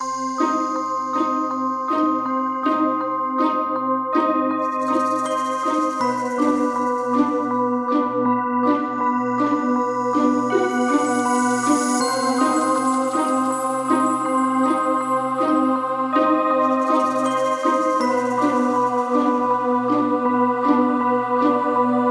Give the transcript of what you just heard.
you